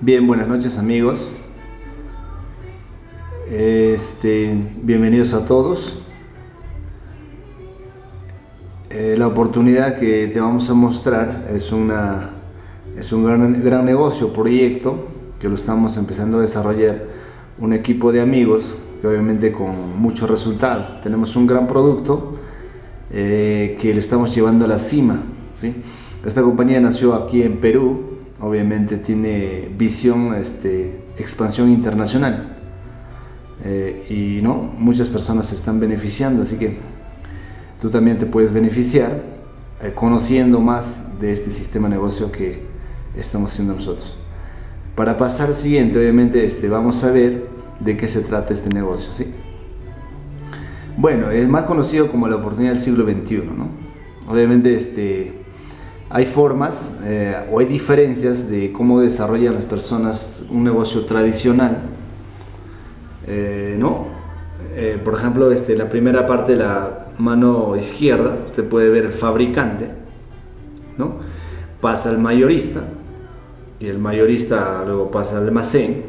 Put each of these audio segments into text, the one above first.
Bien, buenas noches amigos. Este, bienvenidos a todos. Eh, la oportunidad que te vamos a mostrar es, una, es un gran, gran negocio, proyecto, que lo estamos empezando a desarrollar un equipo de amigos, que obviamente con mucho resultado. Tenemos un gran producto eh, que le estamos llevando a la cima. ¿sí? Esta compañía nació aquí en Perú, obviamente tiene visión, este, expansión internacional. Eh, y no, muchas personas se están beneficiando, así que tú también te puedes beneficiar eh, conociendo más de este sistema de negocio que estamos haciendo nosotros. Para pasar al siguiente, obviamente este, vamos a ver de qué se trata este negocio. ¿sí? Bueno, es más conocido como la oportunidad del siglo XXI. ¿no? Obviamente este, hay formas eh, o hay diferencias de cómo desarrollan las personas un negocio tradicional. Eh, ¿no? Eh, por ejemplo, este, la primera parte la mano izquierda, usted puede ver el fabricante, ¿no? pasa al mayorista, y el mayorista luego pasa al almacén,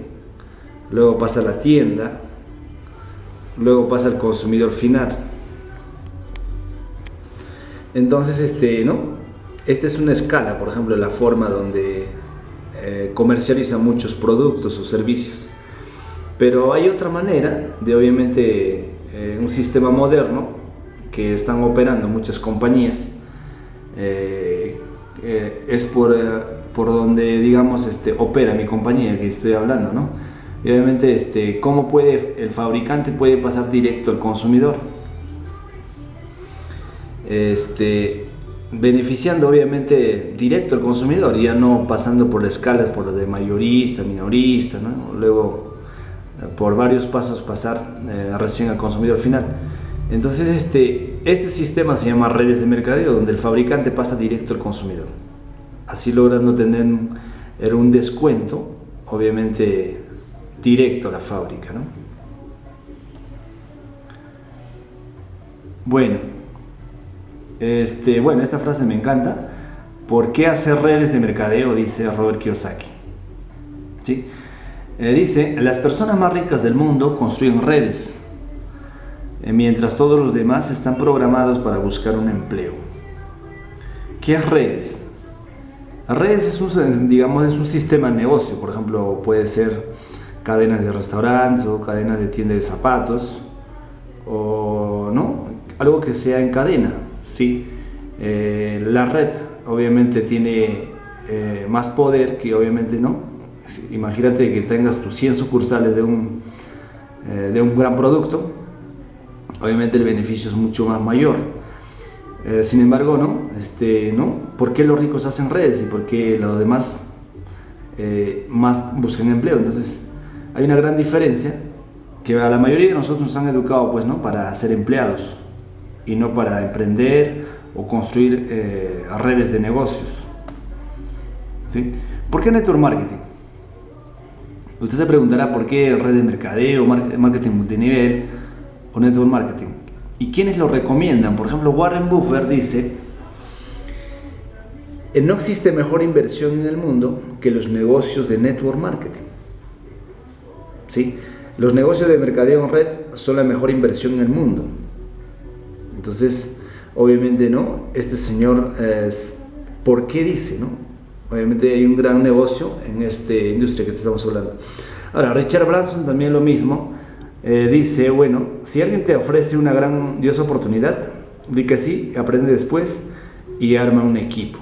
luego pasa a la tienda, luego pasa al consumidor final. Entonces, este, ¿no? Esta es una escala, por ejemplo, la forma donde eh, comercializa muchos productos o servicios. Pero hay otra manera de, obviamente, eh, un sistema moderno que están operando muchas compañías. Eh, es por, por donde, digamos, este, opera mi compañía que estoy hablando, ¿no? Y obviamente, este, ¿cómo puede el fabricante puede pasar directo al consumidor? Este, beneficiando obviamente directo al consumidor, ya no pasando por las escalas, por lo de mayorista, minorista, ¿no? luego eh, por varios pasos pasar eh, recién al consumidor final. Entonces este, este sistema se llama redes de mercadeo, donde el fabricante pasa directo al consumidor, así logrando tener un descuento, obviamente directo a la fábrica. ¿no? Bueno, este, bueno, esta frase me encanta. ¿Por qué hacer redes de mercadeo? Dice Robert Kiyosaki. ¿Sí? Eh, dice, las personas más ricas del mundo construyen redes, eh, mientras todos los demás están programados para buscar un empleo. ¿Qué es redes? Redes es un, digamos, es un sistema de negocio, por ejemplo, puede ser cadenas de restaurantes o cadenas de tiendas de zapatos, o no, algo que sea en cadena, Sí, eh, la red obviamente tiene eh, más poder que obviamente no. Imagínate que tengas tus 100 sucursales de un, eh, de un gran producto, obviamente el beneficio es mucho más mayor. sin embargo, ¿no? Este, ¿no? ¿Por qué los ricos hacen redes y por qué los demás más buscan empleo? Entonces, hay una gran diferencia que a la mayoría de nosotros nos han educado pues, ¿no? para ser empleados y no para emprender o construir eh, redes de negocios. ¿Sí? ¿Por qué network marketing? Usted se preguntará por qué red de mercadeo, marketing multinivel o network marketing. ¿Y quiénes lo recomiendan? Por ejemplo, Warren Buffett dice, no existe mejor inversión en el mundo que los negocios de network marketing. ¿Sí? Los negocios de mercadeo en red son la mejor inversión en el mundo. Entonces, obviamente, ¿no? Este señor, ¿por qué dice, no? Obviamente hay un gran negocio en esta industria que te estamos hablando. Ahora, Richard Branson también lo mismo. Eh, dice, bueno, si alguien te ofrece una grandiosa oportunidad, di que sí, aprende después y arma un equipo.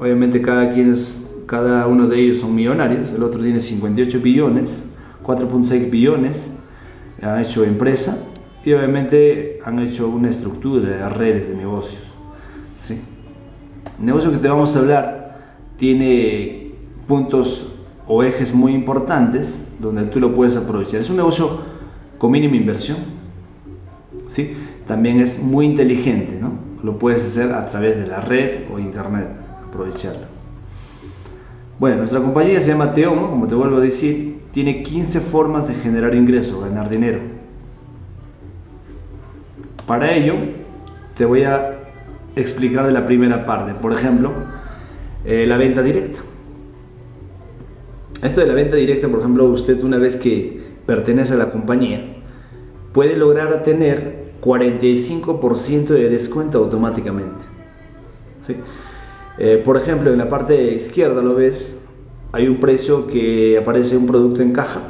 Obviamente cada, quien es, cada uno de ellos son millonarios, el otro tiene 58 billones, 4.6 billones, ha hecho empresa y obviamente han hecho una estructura de redes de negocios. ¿sí? El negocio que te vamos a hablar tiene puntos o ejes muy importantes donde tú lo puedes aprovechar. Es un negocio con mínima inversión. ¿sí? También es muy inteligente. ¿no? Lo puedes hacer a través de la red o internet. Aprovecharlo. Bueno, nuestra compañía se llama Teomo, como te vuelvo a decir, tiene 15 formas de generar ingresos, ganar dinero. Para ello, te voy a explicar de la primera parte. Por ejemplo, eh, la venta directa. Esto de la venta directa, por ejemplo, usted una vez que pertenece a la compañía, puede lograr tener 45% de descuento automáticamente. Eh, por ejemplo, en la parte izquierda lo ves, hay un precio que aparece un producto en caja,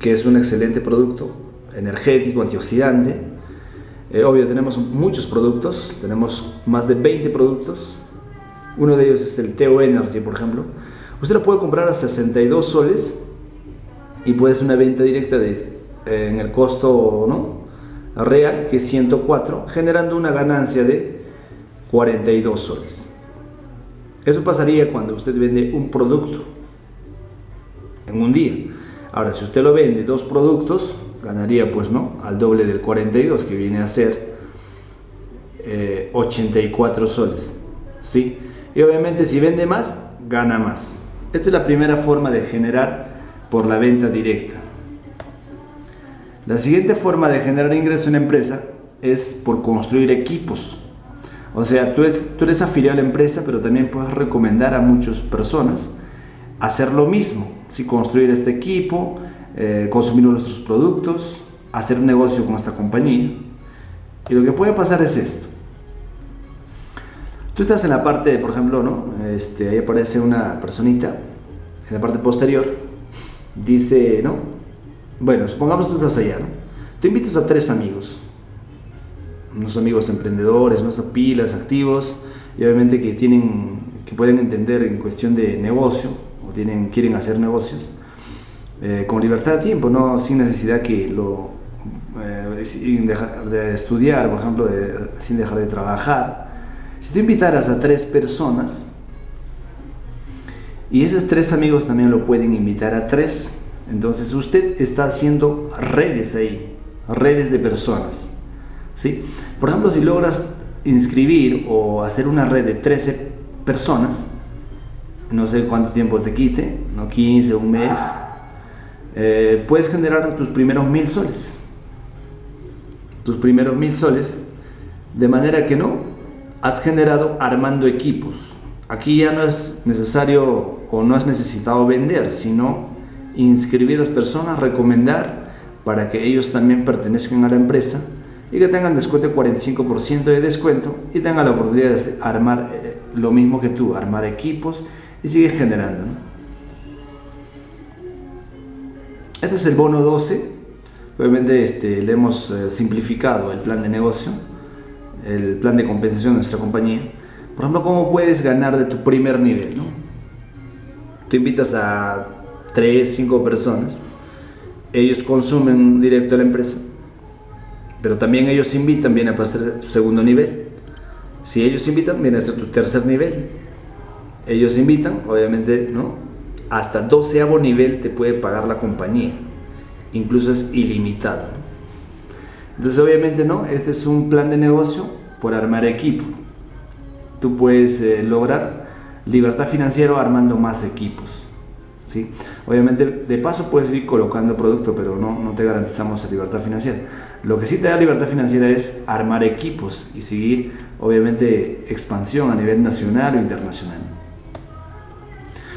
que es un excelente producto, energético, antioxidante. Eh, obvio, tenemos muchos productos, tenemos más de 20 productos. Uno de ellos es el Teo Energy, por ejemplo. Usted lo puede comprar a 62 soles y puede ser una venta directa de, eh, en el costo real, que es 104, generando una ganancia de 42 soles. Eso pasaría cuando usted vende un producto en un día. Ahora, si usted lo vende dos productos, ganaría pues no, al doble del 42, que viene a ser 84 eh, soles. ¿sí? Y obviamente si vende más, gana más. Esta es la primera forma de generar por la venta directa. La siguiente forma de generar ingreso en empresa es por construir equipos. O sea, tú eres, tú afiliado a la empresa, pero también puedes recomendar a muchas personas hacer lo mismo. si Construir este equipo, eh, consumir nuestros productos, hacer negocio con esta compañía. Y lo que puede pasar es esto. Tú estás en la parte, por ejemplo, ¿no? Este, ahí aparece una personita en la parte posterior. Dice, ¿no? Bueno, supongamos tú estás allá, ¿no? Tú invitas a tres amigos unos amigos emprendedores, unos pilas, activos, y obviamente que, tienen, que pueden entender en cuestión de negocio, o tienen, quieren hacer negocios, eh, con libertad de tiempo, no sin necesidad que lo, eh, sin dejar de estudiar, por ejemplo, sin dejar de trabajar. Si tú invitaras a tres personas, y esos tres amigos también lo pueden invitar a tres, entonces usted está haciendo redes ahí, redes de personas. ¿Sí? Por ejemplo, si logras inscribir o hacer una red de 13 personas, no sé cuánto tiempo te quite, no 15, un mes, eh, puedes generar tus primeros mil soles. Tus primeros mil soles, de manera que no, has generado armando equipos. Aquí ya no es necesario o no has necesitado vender, sino inscribir a las personas, recomendar para que ellos también pertenezcan a la empresa y que tengan descuento 45% de descuento y tengan la oportunidad de armar eh, lo mismo que tú, armar equipos y sigue generando. Este es el bono 12, obviamente este, le hemos eh, simplificado el plan de negocio, el plan de compensación de nuestra compañía. Por ejemplo, ¿cómo puedes ganar de tu primer nivel? Tú invitas a 3, 5 personas, ellos consumen directo a la empresa, pero también ellos invitan, viene a pasar tu segundo nivel. Si ellos invitan, viene a ser tu tercer nivel. Ellos invitan, obviamente, ¿no? Hasta doceavo nivel te puede pagar la compañía. Incluso es ilimitado. Entonces, obviamente, ¿no? Este es un plan de negocio por armar equipo. Tú puedes eh, lograr libertad financiera armando más equipos. Obviamente, de paso puedes ir colocando producto, pero no, no te garantizamos libertad financiera. Lo que sí te da libertad financiera es armar equipos y seguir, obviamente, expansión a nivel nacional o internacional.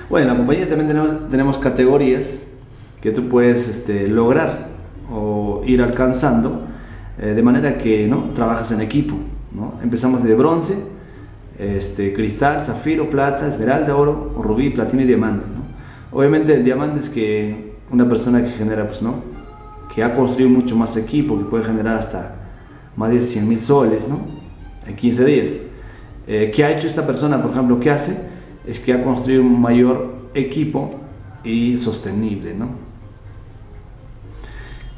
Bueno, en la compañía también tenemos, tenemos categorías que tú puedes este, lograr o ir alcanzando eh, de manera que ¿no? trabajas en equipo. ¿no? Empezamos de bronce, este, cristal, zafiro, plata, esmeralda, oro, rubí, platino y diamante. Obviamente el diamante es que una persona que genera pues, ¿no? que ha construido mucho más equipo, que puede generar hasta más de 100 mil soles ¿no? en 15 días. Eh, ¿Qué ha hecho esta persona? Por ejemplo, ¿qué hace? Es que ha construido un mayor equipo y sostenible. ¿no?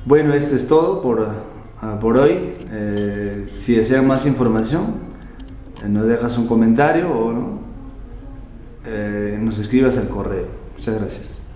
Bueno, esto es todo por, ah, por hoy. Eh, si desean más información, eh, nos dejas un comentario o ¿no? nos escribas al correo. Muchas gracias.